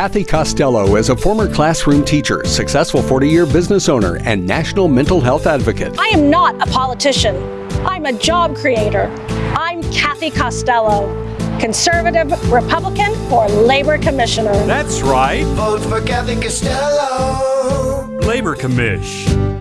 Kathy Costello is a former classroom teacher, successful 40 year business owner, and national mental health advocate. I am not a politician. I'm a job creator. I'm Kathy Costello, conservative Republican for Labor Commissioner. That's right. Vote for Kathy Costello. Labor Commish.